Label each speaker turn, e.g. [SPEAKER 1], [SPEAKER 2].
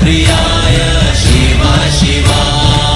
[SPEAKER 1] priya